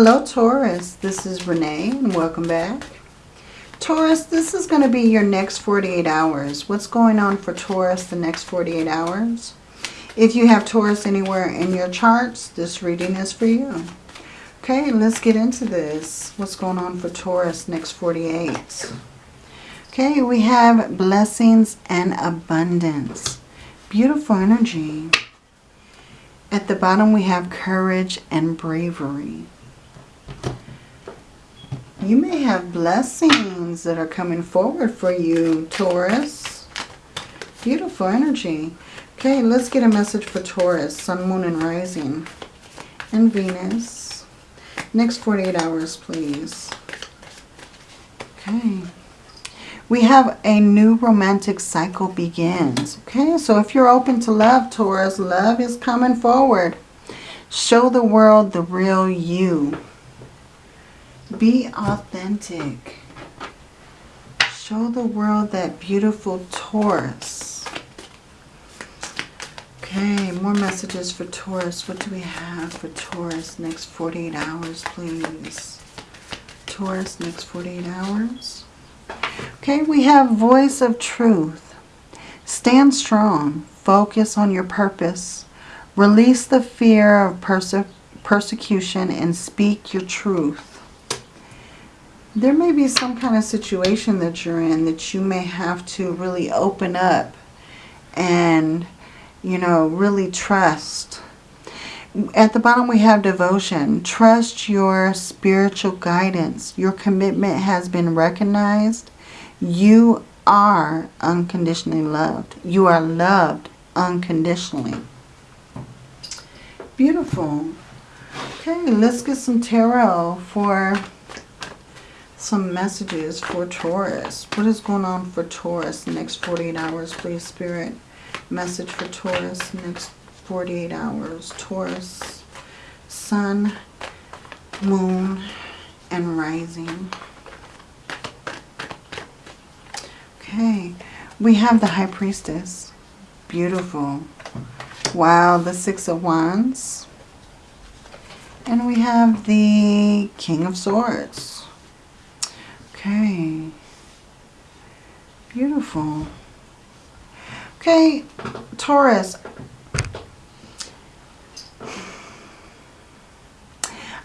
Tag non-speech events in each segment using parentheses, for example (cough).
Hello Taurus, this is Renee and welcome back. Taurus, this is going to be your next 48 hours. What's going on for Taurus the next 48 hours? If you have Taurus anywhere in your charts, this reading is for you. Okay, let's get into this. What's going on for Taurus next 48? Okay, we have blessings and abundance. Beautiful energy. At the bottom, we have courage and bravery. You may have blessings that are coming forward for you, Taurus. Beautiful energy. Okay, let's get a message for Taurus, Sun, Moon, and Rising. And Venus. Next 48 hours, please. Okay. We have a new romantic cycle begins. Okay, so if you're open to love, Taurus, love is coming forward. Show the world the real you. Be authentic. Show the world that beautiful Taurus. Okay, more messages for Taurus. What do we have for Taurus next 48 hours, please? Taurus next 48 hours. Okay, we have voice of truth. Stand strong. Focus on your purpose. Release the fear of perse persecution and speak your truth there may be some kind of situation that you're in that you may have to really open up and, you know, really trust. At the bottom we have devotion. Trust your spiritual guidance. Your commitment has been recognized. You are unconditionally loved. You are loved unconditionally. Beautiful. Okay, let's get some tarot for some messages for Taurus. What is going on for Taurus next 48 hours, please, Spirit? Message for Taurus next 48 hours. Taurus, Sun, Moon, and Rising. Okay, we have the High Priestess. Beautiful. Wow, the Six of Wands. And we have the King of Swords. Okay. Beautiful. Okay, Taurus.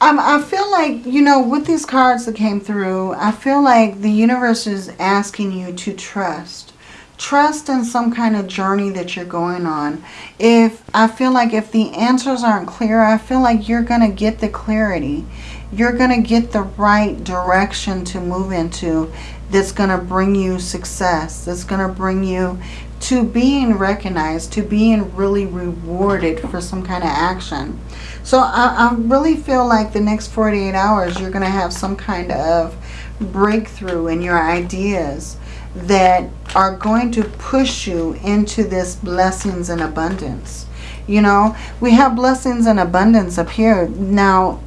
Um, I feel like, you know, with these cards that came through, I feel like the universe is asking you to trust. Trust in some kind of journey that you're going on. If I feel like if the answers aren't clear, I feel like you're going to get the clarity you're going to get the right direction to move into that's going to bring you success, that's going to bring you to being recognized, to being really rewarded for some kind of action. So I, I really feel like the next 48 hours you're going to have some kind of breakthrough in your ideas that are going to push you into this blessings and abundance. You know, we have blessings and abundance up here. Now,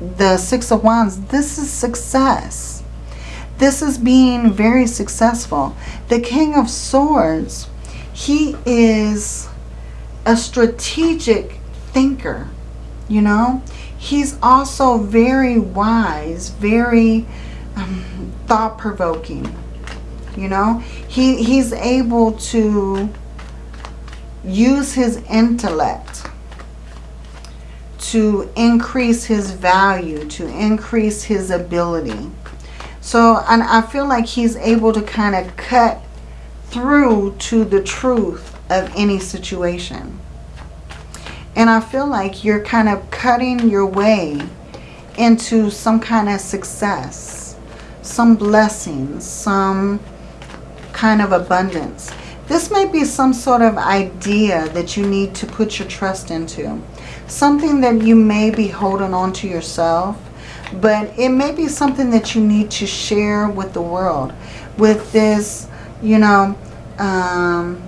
the Six of Wands, this is success. This is being very successful. The King of Swords, he is a strategic thinker, you know. He's also very wise, very um, thought-provoking, you know. He, he's able to use his intellect to increase his value, to increase his ability. So and I feel like he's able to kind of cut through to the truth of any situation. And I feel like you're kind of cutting your way into some kind of success, some blessings, some kind of abundance. This may be some sort of idea that you need to put your trust into something that you may be holding on to yourself, but it may be something that you need to share with the world. With this, you know, um,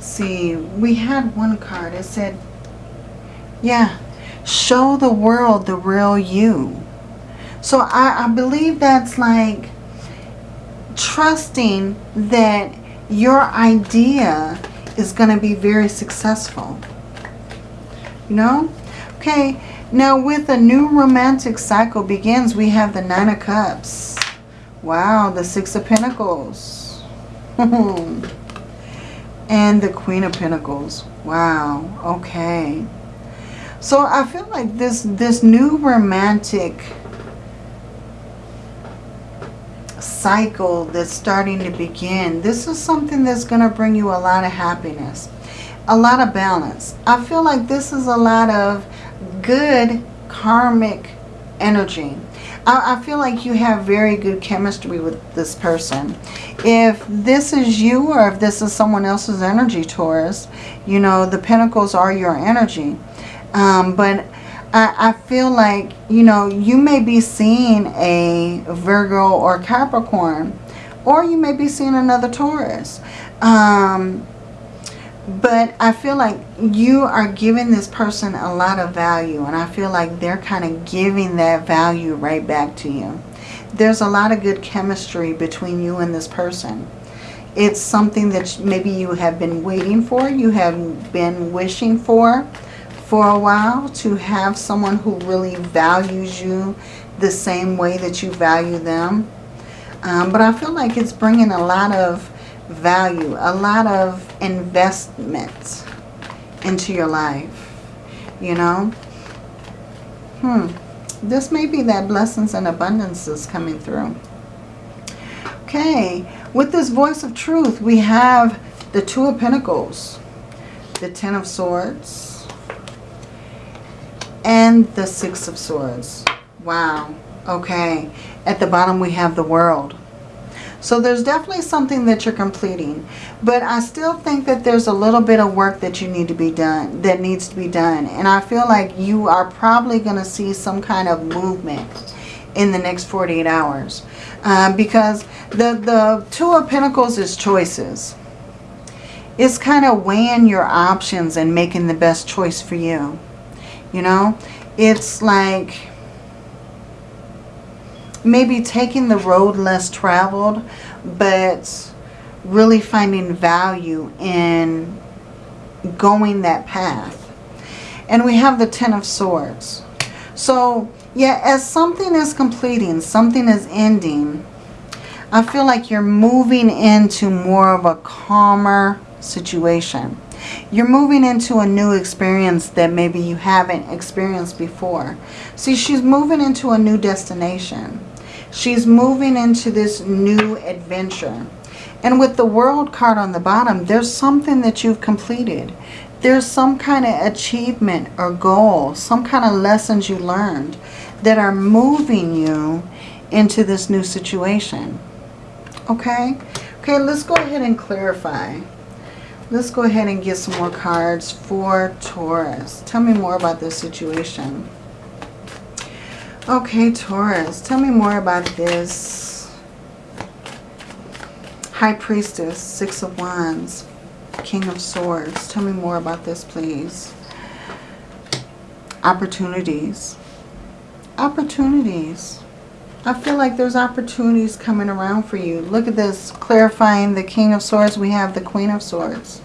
see, we had one card. It said, yeah, show the world the real you. So I, I believe that's like trusting that your idea is going to be very successful. You know? Okay, now with a new romantic cycle begins, we have the Nine of Cups. Wow, the Six of Pentacles. (laughs) and the Queen of Pentacles. Wow, okay. So I feel like this, this new romantic cycle that's starting to begin, this is something that's going to bring you a lot of happiness, a lot of balance. I feel like this is a lot of good karmic energy. I, I feel like you have very good chemistry with this person. If this is you or if this is someone else's energy, Taurus, you know, the pentacles are your energy. Um, but I, I feel like, you know, you may be seeing a Virgo or Capricorn, or you may be seeing another Taurus. Um, but I feel like you are giving this person a lot of value. And I feel like they're kind of giving that value right back to you. There's a lot of good chemistry between you and this person. It's something that maybe you have been waiting for. You have been wishing for for a while. To have someone who really values you the same way that you value them. Um, but I feel like it's bringing a lot of value, a lot of investment into your life, you know. Hmm. This may be that blessings and abundance is coming through. Okay. With this voice of truth, we have the Two of Pentacles, the Ten of Swords, and the Six of Swords. Wow. Okay. At the bottom, we have the World. So there's definitely something that you're completing. But I still think that there's a little bit of work that you need to be done, that needs to be done. And I feel like you are probably going to see some kind of movement in the next 48 hours. Uh, because the, the Two of Pentacles is choices. It's kind of weighing your options and making the best choice for you. You know, it's like maybe taking the road less traveled, but really finding value in going that path. And we have the Ten of Swords. So, yeah, as something is completing, something is ending, I feel like you're moving into more of a calmer situation. You're moving into a new experience that maybe you haven't experienced before. See, she's moving into a new destination. She's moving into this new adventure. And with the world card on the bottom, there's something that you've completed. There's some kind of achievement or goal, some kind of lessons you learned that are moving you into this new situation. Okay? Okay, let's go ahead and clarify. Let's go ahead and get some more cards for Taurus. Tell me more about this situation. Okay, Taurus, tell me more about this. High Priestess, Six of Wands, King of Swords. Tell me more about this, please. Opportunities. Opportunities. I feel like there's opportunities coming around for you. Look at this, clarifying the King of Swords. We have the Queen of Swords.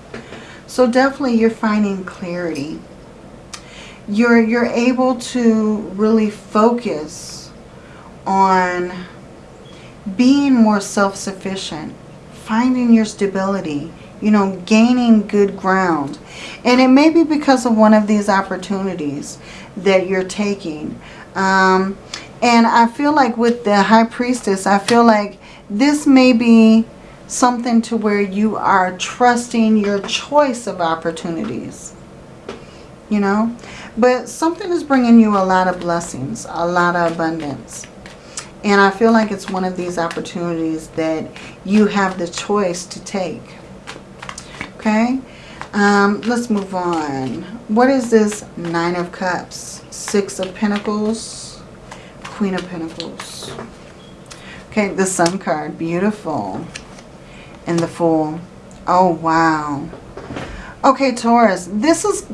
So definitely you're finding clarity you're you're able to really focus on being more self-sufficient finding your stability you know gaining good ground and it may be because of one of these opportunities that you're taking um, and I feel like with the high priestess I feel like this may be something to where you are trusting your choice of opportunities you know but something is bringing you a lot of blessings, a lot of abundance. And I feel like it's one of these opportunities that you have the choice to take. Okay? Um, let's move on. What is this Nine of Cups? Six of Pentacles, Queen of Pentacles. Okay, the Sun card. Beautiful. And the Fool. Oh, wow. Okay, Taurus. This is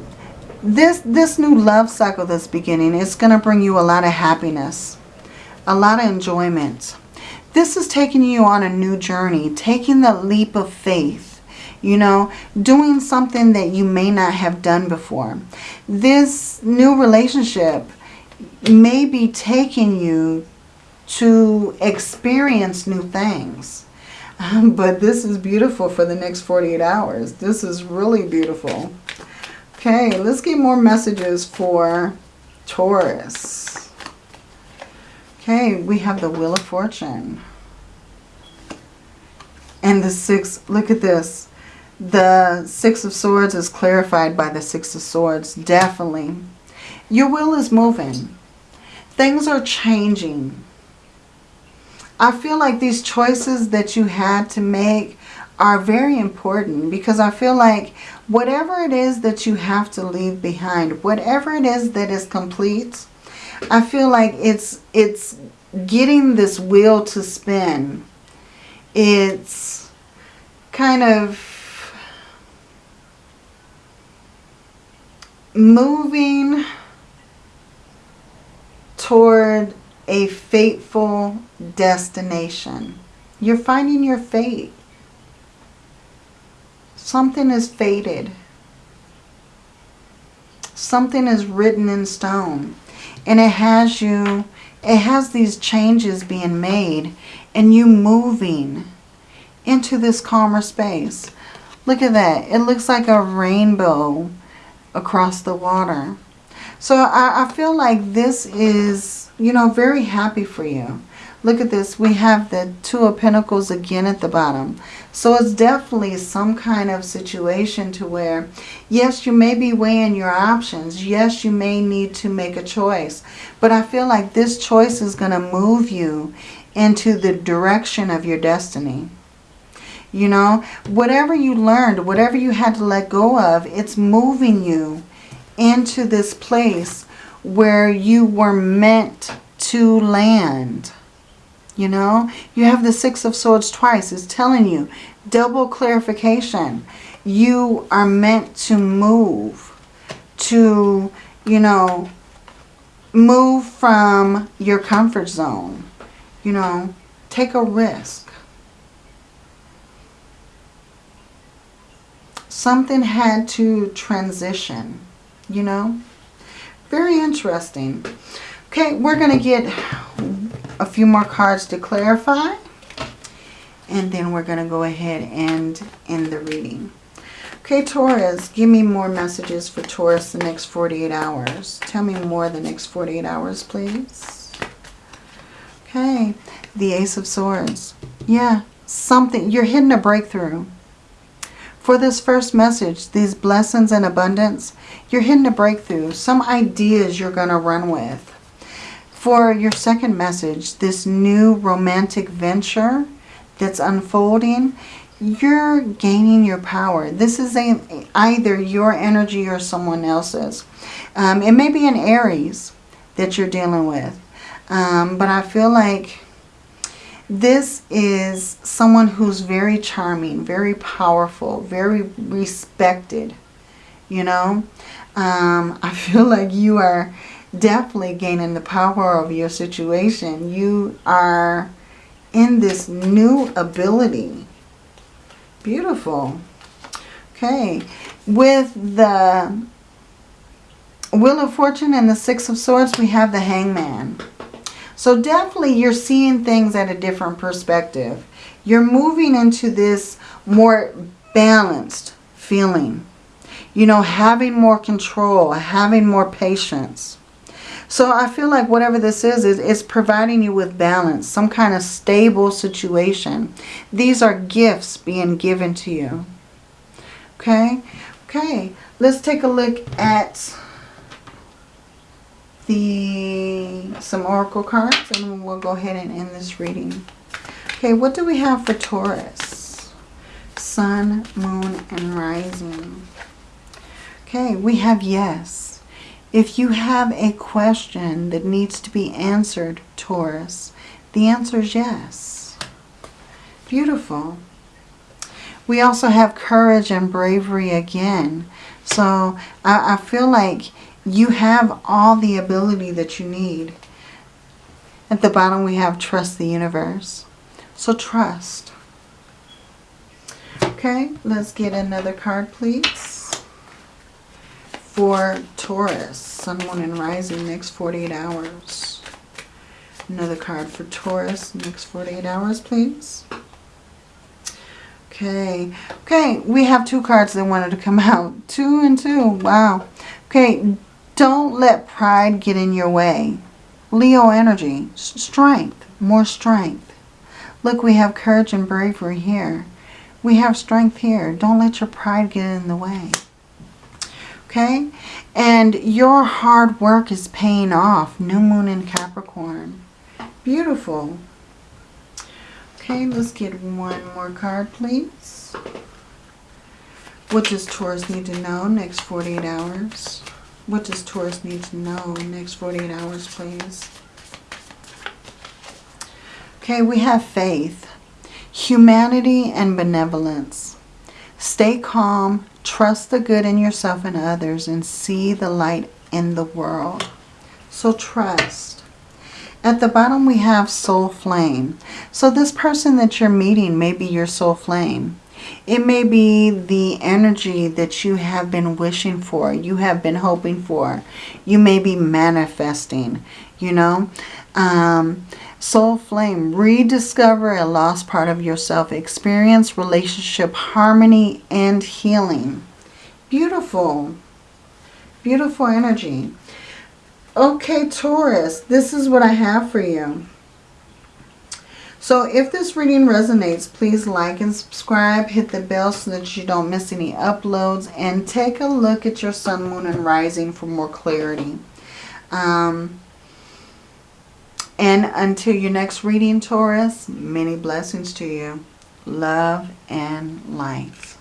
this, this new love cycle that's beginning is going to bring you a lot of happiness, a lot of enjoyment. This is taking you on a new journey, taking the leap of faith. You know, doing something that you may not have done before. This new relationship may be taking you to experience new things. Um, but this is beautiful for the next 48 hours. This is really beautiful. Okay, let's get more messages for Taurus. Okay, we have the Wheel of Fortune. And the Six, look at this. The Six of Swords is clarified by the Six of Swords, definitely. Your will is moving. Things are changing. I feel like these choices that you had to make are very important because I feel like whatever it is that you have to leave behind, whatever it is that is complete, I feel like it's it's getting this wheel to spin. It's kind of moving toward a fateful destination. You're finding your fate. Something is fated. Something is written in stone. And it has you, it has these changes being made and you moving into this calmer space. Look at that. It looks like a rainbow across the water. So I, I feel like this is, you know, very happy for you. Look at this. We have the Two of Pentacles again at the bottom. So it's definitely some kind of situation to where, yes, you may be weighing your options. Yes, you may need to make a choice. But I feel like this choice is going to move you into the direction of your destiny. You know, whatever you learned, whatever you had to let go of, it's moving you into this place where you were meant to land. You know, you have the Six of Swords twice. It's telling you, double clarification. You are meant to move, to, you know, move from your comfort zone. You know, take a risk. Something had to transition, you know. Very interesting. Okay, we're going to get a few more cards to clarify. And then we're going to go ahead and end the reading. Okay, Taurus, give me more messages for Taurus the next 48 hours. Tell me more the next 48 hours, please. Okay, the Ace of Swords. Yeah, something. You're hitting a breakthrough. For this first message, these blessings and abundance, you're hitting a breakthrough. Some ideas you're going to run with. For your second message, this new romantic venture that's unfolding, you're gaining your power. This is a, either your energy or someone else's. Um, it may be an Aries that you're dealing with. Um, but I feel like this is someone who's very charming, very powerful, very respected. You know, um, (laughs) I feel like you are definitely gaining the power of your situation. You are in this new ability. Beautiful. Okay. With the Wheel of Fortune and the Six of Swords, we have the Hangman. So definitely you're seeing things at a different perspective. You're moving into this more balanced feeling. You know, having more control, having more patience. So I feel like whatever this is, is it's providing you with balance, some kind of stable situation. These are gifts being given to you. Okay? Okay, let's take a look at the some oracle cards and we'll go ahead and end this reading. Okay, what do we have for Taurus? Sun, Moon, and Rising. Okay, we have yes. If you have a question that needs to be answered, Taurus, the answer is yes. Beautiful. We also have courage and bravery again. So I, I feel like you have all the ability that you need. At the bottom we have trust the universe. So trust. Okay, let's get another card, please. For Taurus, Sun, Moon, and Rising, next 48 hours. Another card for Taurus, next 48 hours, please. Okay, okay, we have two cards that wanted to come (laughs) out. Two and two, wow. Okay, don't let pride get in your way. Leo energy, strength, more strength. Look, we have courage and bravery here. We have strength here. Don't let your pride get in the way. Okay? And your hard work is paying off. New moon in Capricorn. Beautiful. Okay, let's get one more card, please. What does Taurus need to know next 48 hours? What does Taurus need to know next 48 hours, please? Okay, we have faith, humanity, and benevolence. Stay calm, trust the good in yourself and others, and see the light in the world. So trust. At the bottom we have soul flame. So this person that you're meeting may be your soul flame. It may be the energy that you have been wishing for, you have been hoping for. You may be manifesting, you know. Um, soul flame, rediscover a lost part of yourself. Experience relationship harmony and healing. Beautiful. Beautiful energy. Okay, Taurus, this is what I have for you. So if this reading resonates, please like and subscribe. Hit the bell so that you don't miss any uploads. And take a look at your sun, moon, and rising for more clarity. Um, and until your next reading, Taurus, many blessings to you. Love and light.